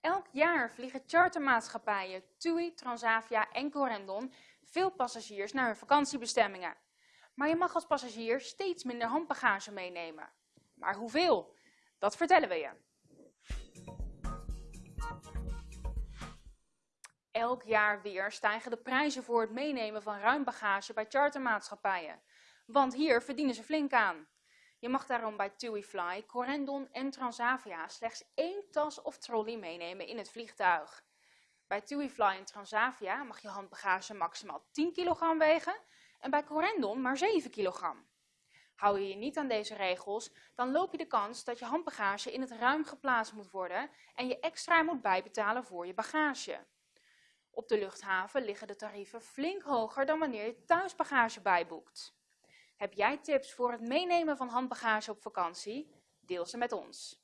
Elk jaar vliegen chartermaatschappijen TUI, Transavia en Corendon veel passagiers naar hun vakantiebestemmingen. Maar je mag als passagier steeds minder handbagage meenemen. Maar hoeveel? Dat vertellen we je. Elk jaar weer stijgen de prijzen voor het meenemen van ruim bagage bij chartermaatschappijen. Want hier verdienen ze flink aan. Je mag daarom bij TuiFly, Corendon en Transavia slechts één tas of trolley meenemen in het vliegtuig. Bij TuiFly en Transavia mag je handbagage maximaal 10 kg wegen en bij Corendon maar 7 kg. Hou je je niet aan deze regels, dan loop je de kans dat je handbagage in het ruim geplaatst moet worden en je extra moet bijbetalen voor je bagage. Op de luchthaven liggen de tarieven flink hoger dan wanneer je thuisbagage bijboekt. Heb jij tips voor het meenemen van handbagage op vakantie? Deel ze met ons.